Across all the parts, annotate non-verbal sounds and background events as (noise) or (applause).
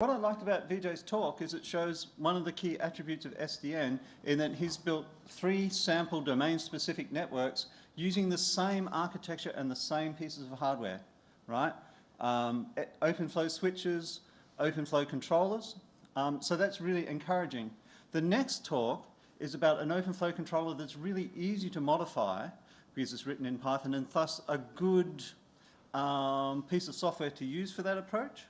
What I liked about Vijay's talk is it shows one of the key attributes of SDN in that he's built three sample domain-specific networks using the same architecture and the same pieces of hardware, right? Um, OpenFlow switches, OpenFlow controllers. Um, so that's really encouraging. The next talk is about an OpenFlow controller that's really easy to modify because it's written in Python and thus a good um, piece of software to use for that approach.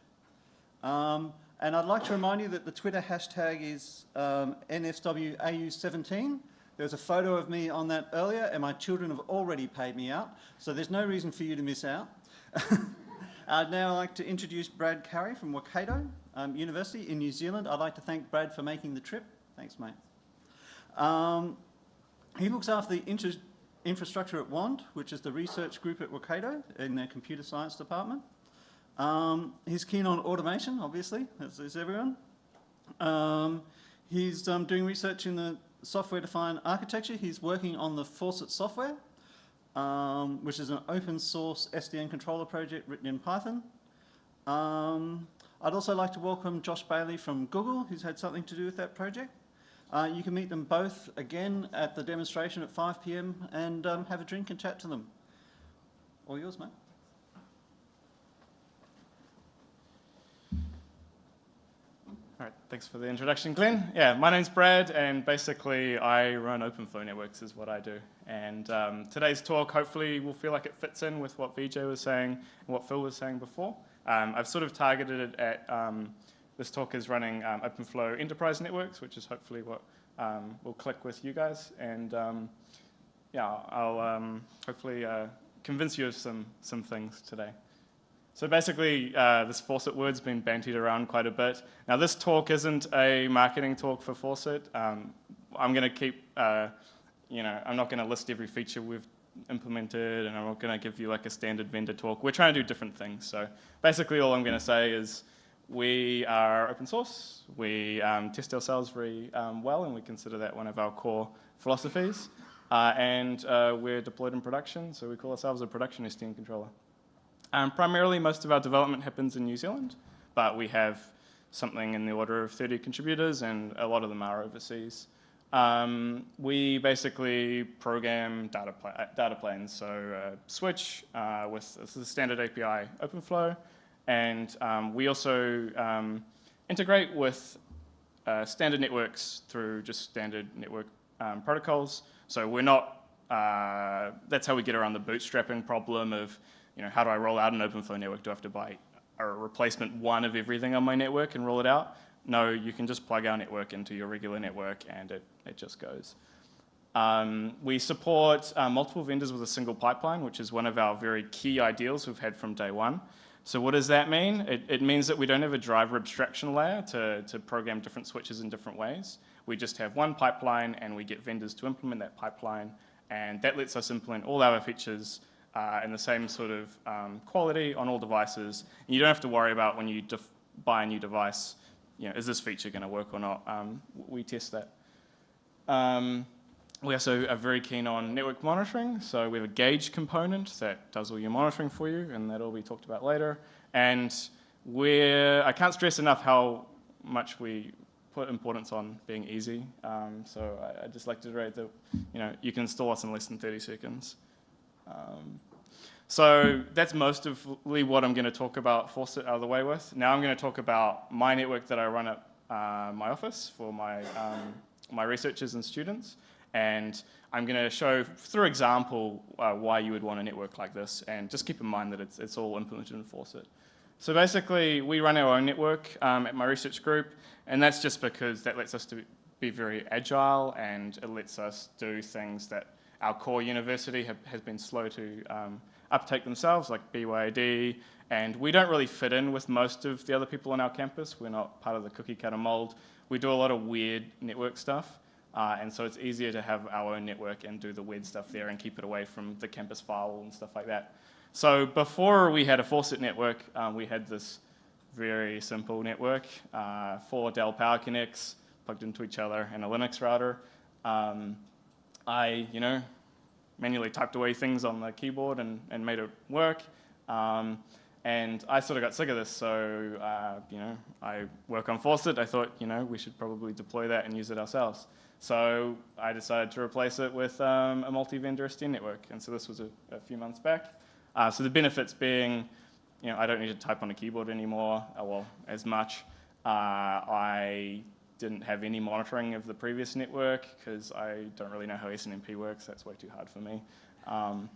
Um, and I'd like to remind you that the Twitter hashtag is um, NSWAU17. There was a photo of me on that earlier, and my children have already paid me out, so there's no reason for you to miss out. (laughs) I'd now like to introduce Brad Cowie from Waikato um, University in New Zealand. I'd like to thank Brad for making the trip. Thanks, mate. Um, he looks after the infrastructure at WAND, which is the research group at Waikato in their computer science department. Um, he's keen on automation, obviously, as is everyone. Um, he's um, doing research in the software-defined architecture. He's working on the Faucet software, um, which is an open source SDN controller project written in Python. Um, I'd also like to welcome Josh Bailey from Google, who's had something to do with that project. Uh, you can meet them both again at the demonstration at 5 p.m. and um, have a drink and chat to them. All yours, mate. All right, thanks for the introduction, Glenn. Yeah, my name's Brad, and basically I run OpenFlow networks is what I do. And um, today's talk hopefully will feel like it fits in with what Vijay was saying and what Phil was saying before. Um, I've sort of targeted it at, um, this talk is running um, OpenFlow enterprise networks, which is hopefully what um, will click with you guys. And um, yeah, I'll hopefully uh, convince you of some, some things today. So basically, uh, this Faucet word's been bantied around quite a bit. Now, this talk isn't a marketing talk for Faucet. Um, I'm going to keep, uh, you know, I'm not going to list every feature we've implemented, and I'm not going to give you like a standard vendor talk. We're trying to do different things. So basically, all I'm going to say is we are open source. We um, test ourselves very um, well, and we consider that one of our core philosophies. Uh, and uh, we're deployed in production, so we call ourselves a production SDN controller. Um, primarily, most of our development happens in New Zealand, but we have something in the order of 30 contributors, and a lot of them are overseas. Um, we basically program data, pla data planes, so uh, Switch uh, with the standard API OpenFlow, and um, we also um, integrate with uh, standard networks through just standard network um, protocols. So we're not, uh, that's how we get around the bootstrapping problem of you know, how do I roll out an OpenFlow network? Do I have to buy a replacement one of everything on my network and roll it out? No, you can just plug our network into your regular network and it, it just goes. Um, we support uh, multiple vendors with a single pipeline, which is one of our very key ideals we've had from day one. So what does that mean? It, it, means that we don't have a driver abstraction layer to, to program different switches in different ways. We just have one pipeline and we get vendors to implement that pipeline and that lets us implement all our features uh, and the same sort of um, quality on all devices. And you don't have to worry about when you buy a new device, you know, is this feature going to work or not? Um, we test that. Um, we also are very keen on network monitoring. So we have a gauge component that does all your monitoring for you, and that'll be talked about later. And we're, I can't stress enough how much we put importance on being easy. Um, so I, I just like to reiterate that, you know, you can install us in less than 30 seconds. Um, so that's most of what I'm going to talk about Faucet out of the way with. Now I'm going to talk about my network that I run at uh, my office for my, um, my researchers and students. And I'm going to show through example uh, why you would want a network like this. And just keep in mind that it's, it's all implemented in Faucet. So basically, we run our own network um, at my research group. And that's just because that lets us to be very agile and it lets us do things that our core university have, has been slow to um, uptake themselves, like BYD, and we don't really fit in with most of the other people on our campus. We're not part of the cookie cutter mold. We do a lot of weird network stuff, uh, and so it's easier to have our own network and do the weird stuff there and keep it away from the campus firewall and stuff like that. So before we had a Faucet network, um, we had this very simple network, uh, four Dell Power Connects plugged into each other and a Linux router. Um, I, you know, manually typed away things on the keyboard and, and made it work. Um, And I sort of got sick of this, so uh, you know, I work on Faucet. I thought, you know, we should probably deploy that and use it ourselves. So I decided to replace it with um, a multi-vendor SDN network, and so this was a, a few months back. Uh, so the benefits being, you know, I don't need to type on a keyboard anymore, uh, well, as much. Uh, I didn't have any monitoring of the previous network because I don't really know how SNMP works. That's way too hard for me. Um,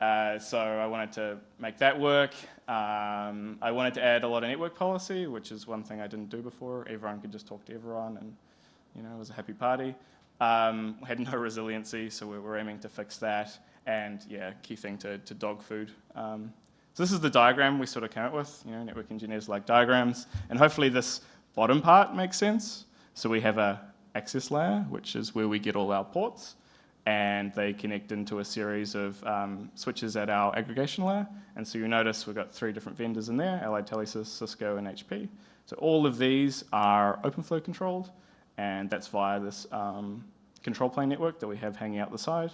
uh, so I wanted to make that work. Um, I wanted to add a lot of network policy, which is one thing I didn't do before. Everyone could just talk to everyone, and you know, it was a happy party. Um, had no (laughs) resiliency, so we were aiming to fix that. And yeah, key thing to, to dog food. Um, so this is the diagram we sort of came up with. You know, network engineers like diagrams, and hopefully this bottom part makes sense. So we have a access layer, which is where we get all our ports and they connect into a series of um, switches at our aggregation layer. And so you notice we've got three different vendors in there, Allied Telesis, Cisco, and HP. So all of these are OpenFlow controlled, and that's via this um, control plane network that we have hanging out the side.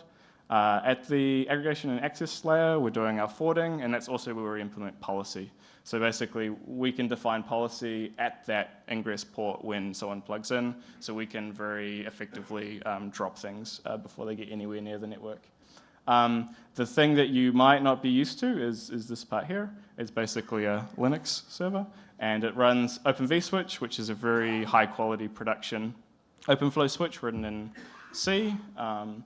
Uh, at the aggregation and access layer, we're doing our forwarding, and that's also where we implement policy. So basically, we can define policy at that ingress port when someone plugs in, so we can very effectively um, drop things uh, before they get anywhere near the network. Um, the thing that you might not be used to is, is this part here. It's basically a Linux server, and it runs Open vSwitch, which is a very high quality production OpenFlow switch written in C. Um,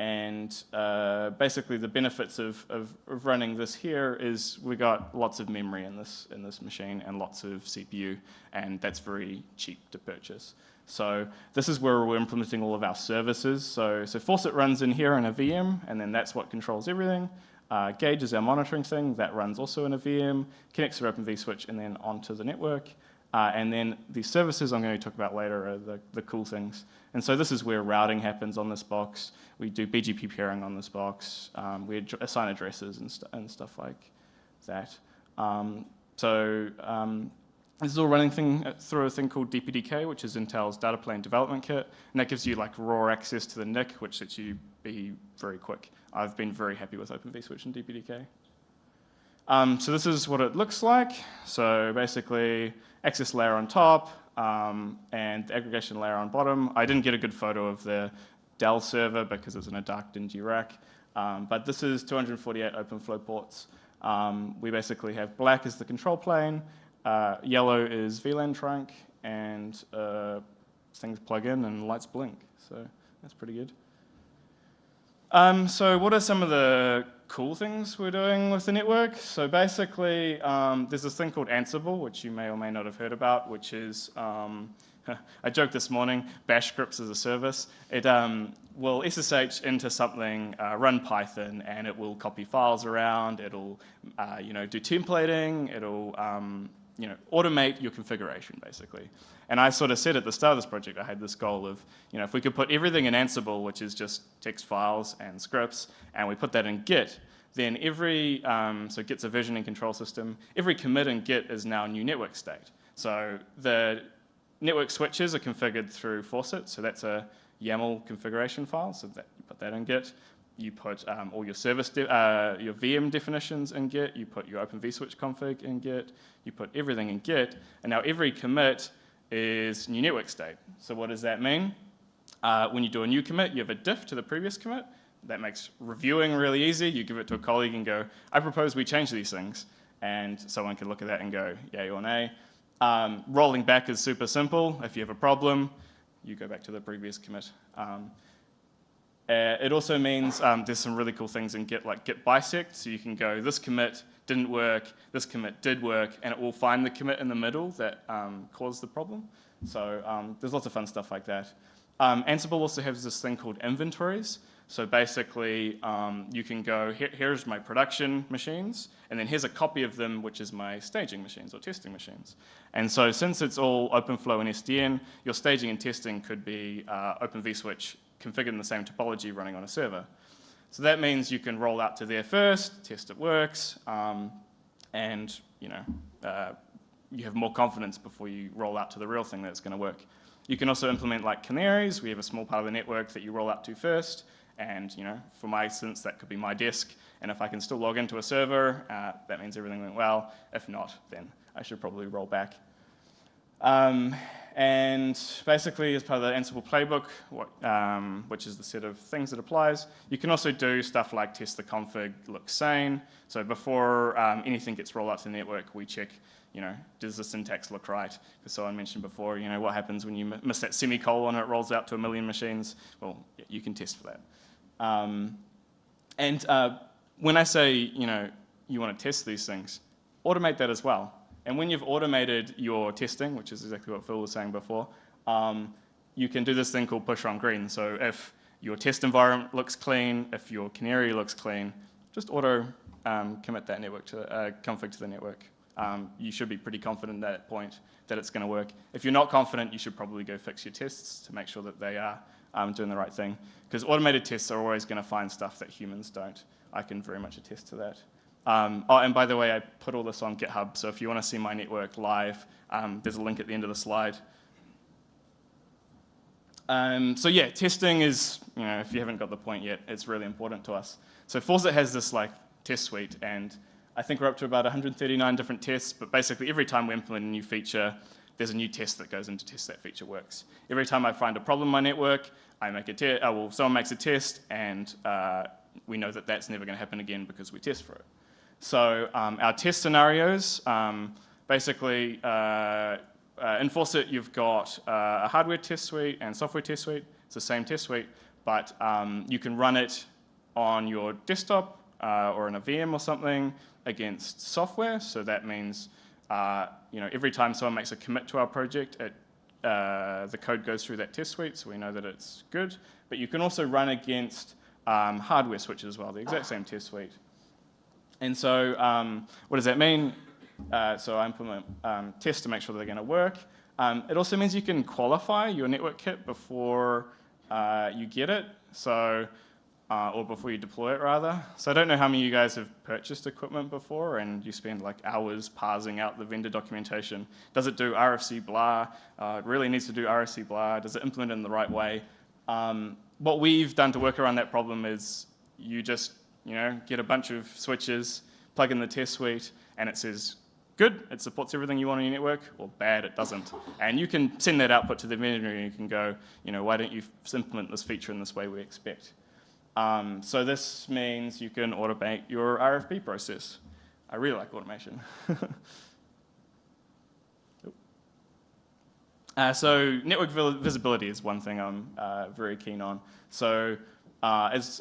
and uh, basically the benefits of, of, of, running this here is we got lots of memory in this, in this machine and lots of CPU, and that's very cheap to purchase. So this is where we're implementing all of our services. So, so Faucet runs in here in a VM, and then that's what controls everything. Uh, Gauge is our monitoring thing, that runs also in a VM, connects to Open vSwitch, and then onto the network. Uh, and then the services I'm going to talk about later are the, the cool things. And so this is where routing happens on this box. We do BGP peering on this box. Um, we assign addresses and, st and, stuff like that. Um, so um, this is all running thing, uh, through a thing called DPDK, which is Intel's data plane development kit. And that gives you like raw access to the NIC, which lets you be very quick. I've been very happy with Open vSwitch and DPDK. Um, so this is what it looks like. So basically, access layer on top um, and the aggregation layer on bottom. I didn't get a good photo of the Dell server because it's in a dark, dingy rack. Um, but this is 248 OpenFlow ports. Um, we basically have black as the control plane, uh, yellow is VLAN trunk, and uh, things plug in and lights blink. So that's pretty good. Um, so what are some of the cool things we're doing with the network? So basically, um, there's this thing called Ansible, which you may or may not have heard about, which is, um, (laughs) I joked this morning, bash scripts as a service. It um, will SSH into something, uh, run Python, and it will copy files around, it'll uh, you know, do templating, it'll um, you know, automate your configuration, basically. And I sort of said at the start of this project, I had this goal of, you know, if we could put everything in Ansible, which is just text files and scripts, and we put that in Git, then every, um, so Git's a versioning control system, every commit in Git is now a new network state. So the network switches are configured through Faucet, so that's a YAML configuration file, so that, you put that in Git you put um, all your service, uh, your VM definitions in Git, you put your Open vSwitch config in Git, you put everything in Git, and now every commit is new network state. So what does that mean? Uh, when you do a new commit, you have a diff to the previous commit. That makes reviewing really easy. You give it to a colleague and go, I propose we change these things. And someone can look at that and go, yay or nay. Um, rolling back is super simple. If you have a problem, you go back to the previous commit. Um, uh, it also means um, there's some really cool things in Git, like Git bisect, so you can go, this commit didn't work, this commit did work, and it will find the commit in the middle that um, caused the problem. So um, there's lots of fun stuff like that. Um, Ansible also has this thing called inventories. So basically, um, you can go, Here, here's my production machines, and then here's a copy of them, which is my staging machines or testing machines. And so since it's all OpenFlow and SDN, your staging and testing could be uh, Open vSwitch configured in the same topology running on a server. So that means you can roll out to there first, test it works, um, and you know uh, you have more confidence before you roll out to the real thing that it's going to work. You can also implement like canaries. We have a small part of the network that you roll out to first, And you know, for my instance, that could be my desk. And if I can still log into a server, uh, that means everything went well. If not, then I should probably roll back. Um, and basically, as part of the Ansible playbook, what, um, which is the set of things that applies, you can also do stuff like test the config looks sane. So before um, anything gets rolled out to the network, we check, you know, does the syntax look right? Because someone mentioned before, you know, what happens when you miss that semicolon and it rolls out to a million machines? Well, you can test for that. Um, and uh, when I say, you know, you want to test these things, automate that as well. And when you've automated your testing, which is exactly what Phil was saying before, um, you can do this thing called push on green. So if your test environment looks clean, if your canary looks clean, just auto um, commit that network to uh, config to the network. Um, you should be pretty confident at that point that it's going to work. If you're not confident, you should probably go fix your tests to make sure that they are um, doing the right thing. Because automated tests are always going to find stuff that humans don't. I can very much attest to that. Um, oh, and by the way, I put all this on GitHub, so if you want to see my network live, um, there's a link at the end of the slide. Um, so yeah, testing is, you know, if you haven't got the point yet, it's really important to us. So Faucet has this like test suite, and I think we're up to about 139 different tests, but basically every time we implement a new feature, there's a new test that goes in to test that feature works. Every time I find a problem in my network, I make a test, uh, well, someone makes a test, and uh, we know that that's never going to happen again because we test for it. So um, our test scenarios, um, basically, uh, uh, in Faucet, you've got uh, a hardware test suite and software test suite. It's the same test suite, but um, you can run it on your desktop uh, or in a VM or something against software. So that means, uh, you know, every time someone makes a commit to our project, it, uh, the code goes through that test suite, so we know that it's good. But you can also run against um, hardware switches as well, the exact same test suite. And so um, what does that mean? Uh, so I implement um, tests to make sure they're going to work. Um, it also means you can qualify your network kit before uh, you get it, so uh, or before you deploy it rather. So I don't know how many of you guys have purchased equipment before and you spend like hours parsing out the vendor documentation. Does it do RFC blah? Uh, it really needs to do RFC blah. Does it implement it in the right way? Um, what we've done to work around that problem is you just you know, get a bunch of switches, plug in the test suite, and it says, good, it supports everything you want on your network, or bad, it doesn't. And you can send that output to the vendor and you can go, you know, why don't you implement this feature in this way we expect. Um, so this means you can automate your RFP process. I really like automation. (laughs) uh, so network visibility is one thing I'm uh, very keen on. So uh, as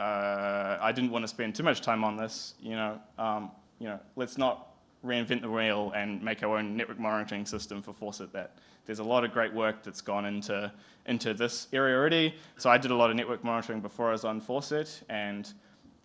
uh, I didn't want to spend too much time on this. You know, um, you know, let's not reinvent the wheel and make our own network monitoring system for Faucet. That there's a lot of great work that's gone into into this area already. So I did a lot of network monitoring before I was on Faucet, and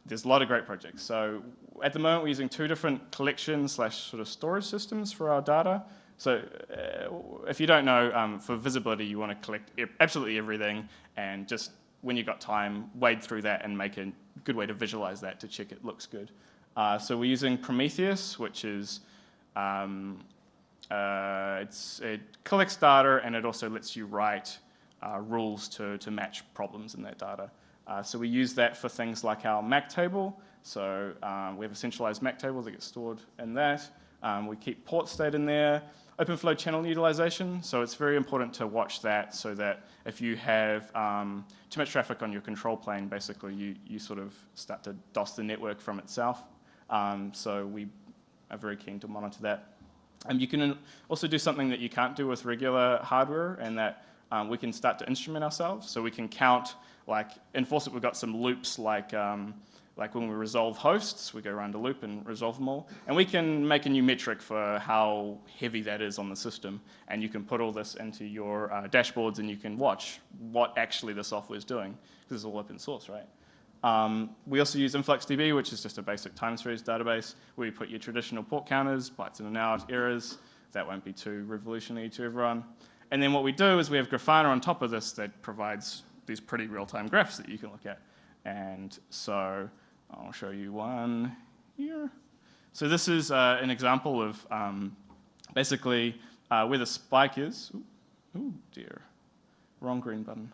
there's a lot of great projects. So at the moment, we're using two different collection slash sort of storage systems for our data. So uh, if you don't know, um, for visibility, you want to collect absolutely everything and just when you've got time, wade through that and make a good way to visualize that to check it looks good. Uh, so we're using Prometheus, which is, um, uh, it's, it collects data and it also lets you write uh, rules to, to match problems in that data. Uh, so we use that for things like our MAC table. So um, we have a centralized MAC table that gets stored in that. Um, we keep port state in there. OpenFlow channel utilization, so it's very important to watch that so that if you have um, too much traffic on your control plane, basically you, you sort of start to DOS the network from itself. Um, so we are very keen to monitor that. And you can also do something that you can't do with regular hardware and that um, we can start to instrument ourselves. So we can count, like in Faucet we've got some loops like um, like when we resolve hosts, we go around a loop and resolve them all. And we can make a new metric for how heavy that is on the system. And you can put all this into your uh, dashboards and you can watch what actually the software is doing, because it's all open source, right? Um, we also use InfluxDB, which is just a basic time series database where you put your traditional port counters, bytes in and out, errors. That won't be too revolutionary to everyone. And then what we do is we have Grafana on top of this that provides these pretty real-time graphs that you can look at. And so I'll show you one here. So this is uh, an example of um, basically uh, where the spike is. Ooh, ooh, dear, wrong green button.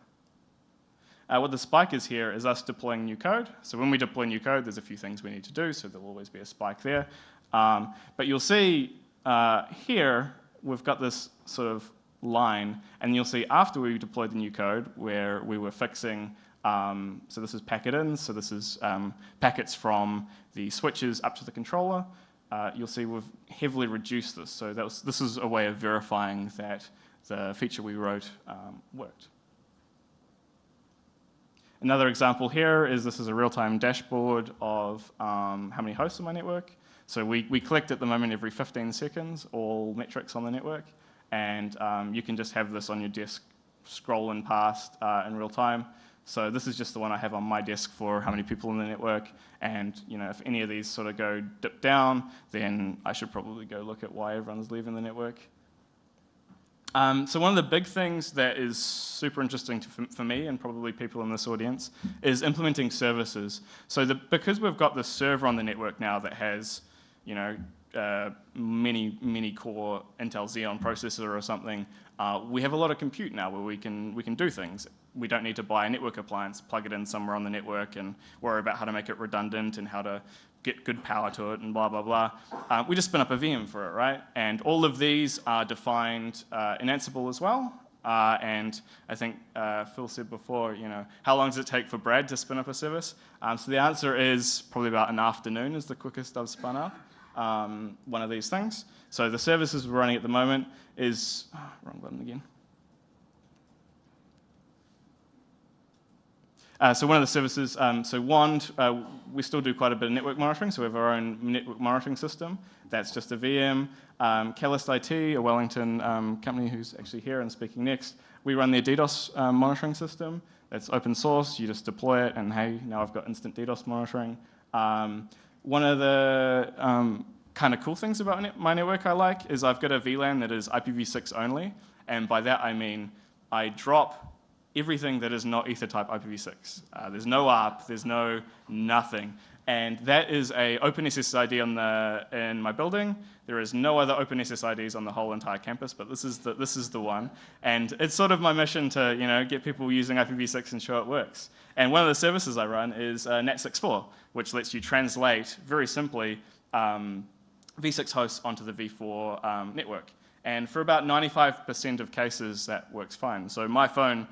Uh, what the spike is here is us deploying new code. So when we deploy new code, there's a few things we need to do, so there'll always be a spike there. Um, but you'll see uh, here, we've got this sort of line, and you'll see after we deployed the new code where we were fixing, um, so this is packet in, so this is um, packets from the switches up to the controller. Uh, you'll see we've heavily reduced this. So was, this is a way of verifying that the feature we wrote um, worked. Another example here is this is a real-time dashboard of um, how many hosts on my network. So we, we collect at the moment every 15 seconds all metrics on the network, and um, you can just have this on your desk scrolling past uh, in real time. So this is just the one I have on my desk for how many people in the network, and you know if any of these sort of go dip down, then I should probably go look at why everyone's leaving the network. Um, so one of the big things that is super interesting to, for me and probably people in this audience is implementing services. So the, because we've got this server on the network now that has, you know, uh, many, many core Intel Xeon processor or something, uh, we have a lot of compute now where we can, we can do things. We don't need to buy a network appliance, plug it in somewhere on the network and worry about how to make it redundant and how to get good power to it and blah, blah, blah. Uh, we just spin up a VM for it, right? And all of these are defined uh, in Ansible as well. Uh, and I think uh, Phil said before, you know, how long does it take for Brad to spin up a service? Um, so the answer is probably about an afternoon is the quickest I've spun up um, one of these things. So the services we're running at the moment is, oh, wrong button again. Uh, so one of the services, um, so Wand, uh, we still do quite a bit of network monitoring, so we have our own network monitoring system. That's just a VM. Um, IT, a Wellington um, company who's actually here and speaking next, we run their DDoS um, monitoring system. It's open source, you just deploy it, and hey, now I've got instant DDoS monitoring. Um, one of the um, kind of cool things about my network I like is I've got a VLAN that is IPv6 only, and by that I mean I drop everything that is not Ethertype IPv6. Uh, there's no ARP, there's no nothing. And that is a OpenSSID on the, in my building. There is no other OpenSSIDs on the whole entire campus, but this is, the, this is the one. And it's sort of my mission to you know, get people using IPv6 and show it works. And one of the services I run is uh, NAT64, which lets you translate, very simply, um, v6 hosts onto the v4 um, network. And for about 95% of cases, that works fine. So my phone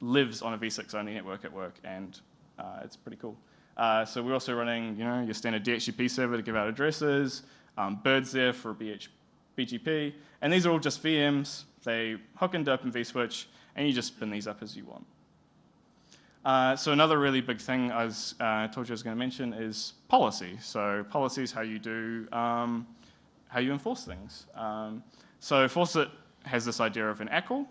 lives on a v6 only network at work, and uh, it's pretty cool. Uh, so we're also running, you know, your standard DHCP server to give out addresses, um, BIRD's there for BH, BGP, and these are all just VMs. They hook into Open vSwitch, and you just spin these up as you want. Uh, so another really big thing I was, uh, told you I was going to mention is policy. So policy is how you do, um, how you enforce things. Um, so Faucet has this idea of an ACL,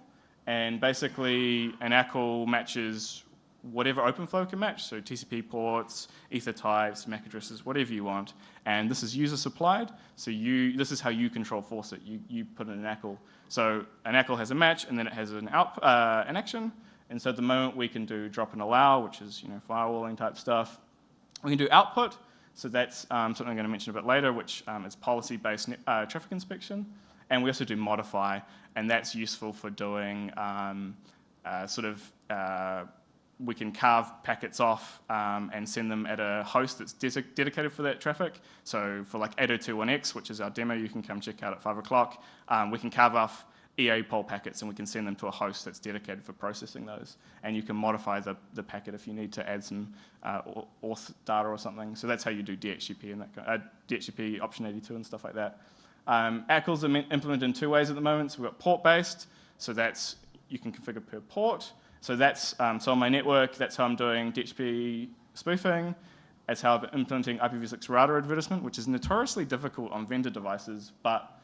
and basically, an ACL matches whatever OpenFlow can match, so TCP ports, ether types, MAC addresses, whatever you want. And this is user supplied, so you, this is how you control Faucet. You, you put in an ACL. So an ACL has a match, and then it has an, out, uh, an action. And so at the moment, we can do drop and allow, which is you know firewalling type stuff. We can do output, so that's um, something I'm going to mention a bit later, which um, is policy-based uh, traffic inspection. And we also do modify, and that's useful for doing um, uh, sort of, uh, we can carve packets off um, and send them at a host that's de dedicated for that traffic. So for like 802.1x, which is our demo you can come check out at 5 o'clock, um, we can carve off EAPOL packets and we can send them to a host that's dedicated for processing those. And you can modify the, the packet if you need to add some uh, auth data or something. So that's how you do DHCP and that kind uh, DHCP option 82 and stuff like that. Um, ACLs are implemented in two ways at the moment. So we've got port-based, so that's, you can configure per port. So that's, um, so on my network, that's how I'm doing DHCP spoofing. That's how I'm implementing IPv6 router advertisement, which is notoriously difficult on vendor devices, but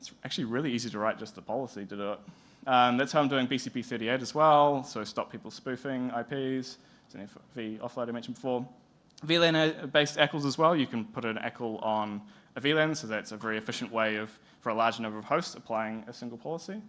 it's actually really easy to write just the policy to do it. Um, that's how I'm doing BCP38 as well, so stop people spoofing IPs. It's an FV offload I mentioned before. VLAN-based ACLs as well, you can put an ACL on a VLAN, so that's a very efficient way of, for a large number of hosts, applying a single policy.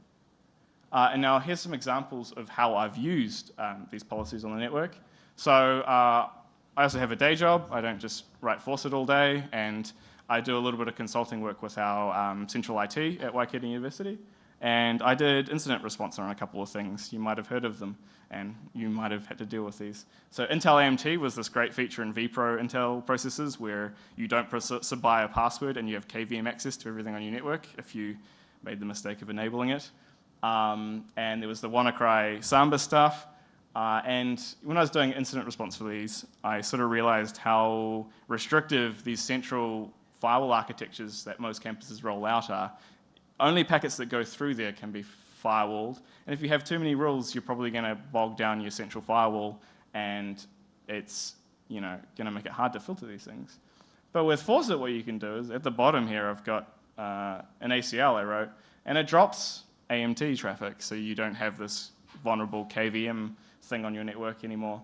Uh, and now here's some examples of how I've used um, these policies on the network. So uh, I also have a day job. I don't just write Faucet all day, and I do a little bit of consulting work with our um, central IT at Waikato University. And I did incident response on a couple of things. You might have heard of them, and you might have had to deal with these. So Intel AMT was this great feature in vPro Intel processors where you don't buy a password and you have KVM access to everything on your network if you made the mistake of enabling it. Um, and there was the WannaCry Samba stuff. Uh, and when I was doing incident response for these, I sort of realized how restrictive these central firewall architectures that most campuses roll out are. Only packets that go through there can be firewalled. And if you have too many rules, you're probably going to bog down your central firewall and it's you know, going to make it hard to filter these things. But with Faucet, what you can do is at the bottom here, I've got uh, an ACL I wrote, and it drops AMT traffic, so you don't have this vulnerable KVM thing on your network anymore.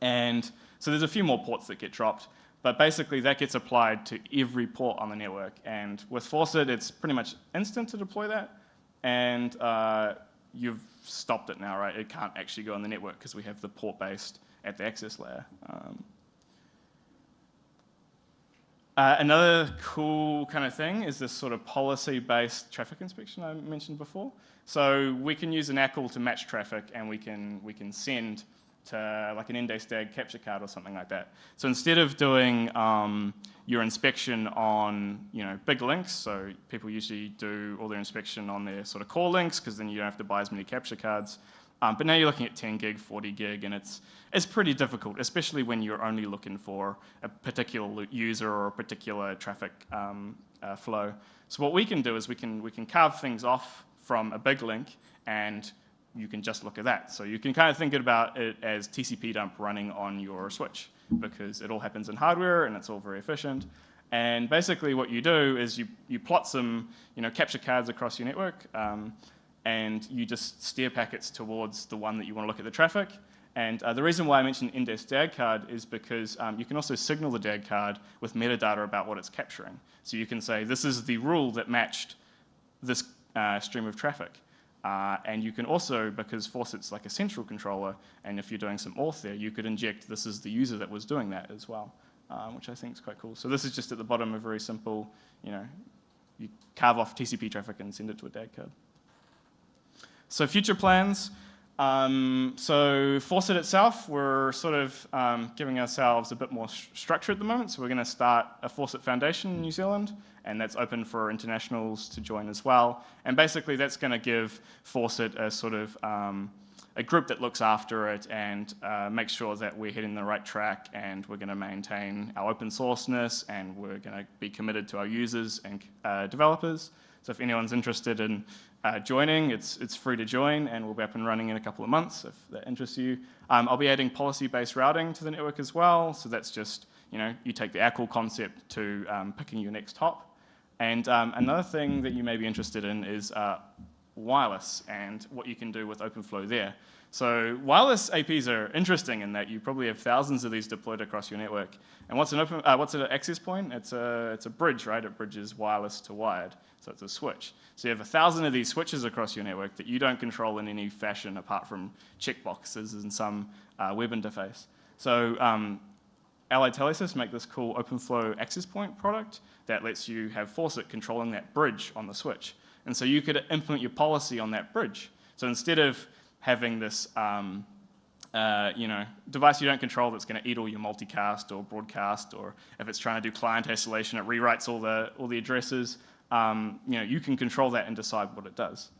And so there's a few more ports that get dropped, but basically that gets applied to every port on the network. And with Faucet, it's pretty much instant to deploy that, and uh, you've stopped it now, right? It can't actually go on the network because we have the port-based at the access layer. Um, uh, another cool kind of thing is this sort of policy-based traffic inspection I mentioned before. So we can use an ACL to match traffic and we can, we can send like an Endace DAG capture card or something like that. So instead of doing um, your inspection on you know big links, so people usually do all their inspection on their sort of core links because then you don't have to buy as many capture cards. Um, but now you're looking at 10 gig, 40 gig, and it's, it's pretty difficult, especially when you're only looking for a particular user or a particular traffic um, uh, flow. So what we can do is we can, we can carve things off from a big link and you can just look at that. So you can kind of think about it as TCP dump running on your switch because it all happens in hardware and it's all very efficient. And basically what you do is you, you plot some you know, capture cards across your network. Um, and you just steer packets towards the one that you want to look at the traffic. And uh, the reason why I mentioned Endace DAG card is because um, you can also signal the DAG card with metadata about what it's capturing. So you can say, this is the rule that matched this uh, stream of traffic. Uh, and you can also, because Faucet's like a central controller, and if you're doing some auth there, you could inject this is the user that was doing that as well, um, which I think is quite cool. So this is just at the bottom a very simple, you know, you carve off TCP traffic and send it to a DAG card. So future plans. Um, so Faucet itself, we're sort of um, giving ourselves a bit more structure at the moment. So we're going to start a Faucet Foundation in New Zealand, and that's open for internationals to join as well. And basically that's going to give Faucet a sort of um, a group that looks after it and uh, makes sure that we're hitting the right track and we're going to maintain our open sourceness and we're going to be committed to our users and uh, developers. So if anyone's interested in uh, joining, it's, it's free to join and we'll be up and running in a couple of months if that interests you. Um, I'll be adding policy-based routing to the network as well. So that's just, you know, you take the ACL concept to um, picking your next hop. And um, another thing that you may be interested in is uh, wireless and what you can do with OpenFlow there. So wireless APs are interesting in that you probably have thousands of these deployed across your network. And what's an open, uh, what's an access point? It's a, it's a bridge, right? It bridges wireless to wired. So it's a switch. So you have a thousand of these switches across your network that you don't control in any fashion apart from checkboxes in some uh, web interface. So um, Allied Telesis make this cool OpenFlow access point product that lets you have Faucet controlling that bridge on the switch. And so you could implement your policy on that bridge. So instead of having this um, uh, you know, device you don't control that's going to eat all your multicast or broadcast, or if it's trying to do client isolation, it rewrites all the, all the addresses. Um, you know, you can control that and decide what it does.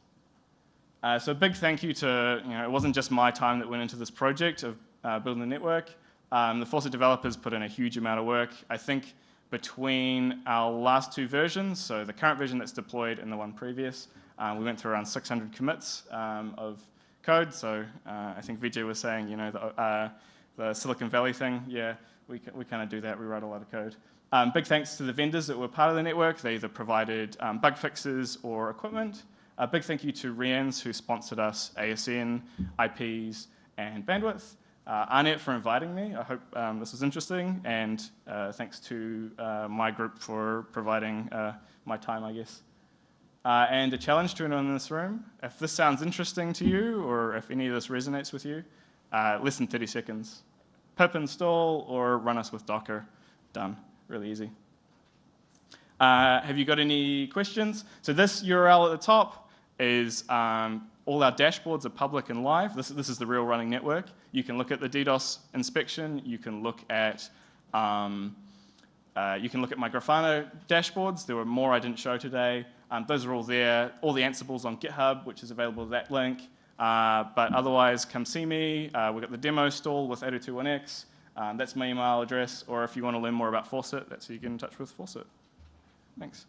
Uh, so a big thank you to, you know, it wasn't just my time that went into this project of uh, building the network. Um, the Faucet developers put in a huge amount of work. I think between our last two versions, so the current version that's deployed and the one previous, uh, we went through around 600 commits um, of code. So uh, I think Vijay was saying, you know, the, uh, the Silicon Valley thing. Yeah, we, we kind of do that. We write a lot of code. Um, big thanks to the vendors that were part of the network. They either provided um, bug fixes or equipment. A big thank you to REANNZ who sponsored us ASN, IPs, and bandwidth. Uh, AARNet for inviting me. I hope um, this was interesting. And uh, thanks to uh, my group for providing uh, my time, I guess. Uh, and a challenge to anyone in this room, if this sounds interesting to you or if any of this resonates with you, uh, less than 30 seconds. Pip install or run us with Docker. Done. Really easy. Have you got any questions? So this URL at the top is um, all our dashboards are public and live. This, this is the real running network. You can look at the DDoS inspection. You can look at um, uh, you can look at my Grafana dashboards. There were more I didn't show today. Um, those are all there. All the Ansibles on GitHub, which is available at that link. Uh, but otherwise, come see me. Uh, we've got the demo stall with 802.1x. Um, that's my email address. Or if you want to learn more about Faucet, that's who you get in touch with Faucet. Thanks.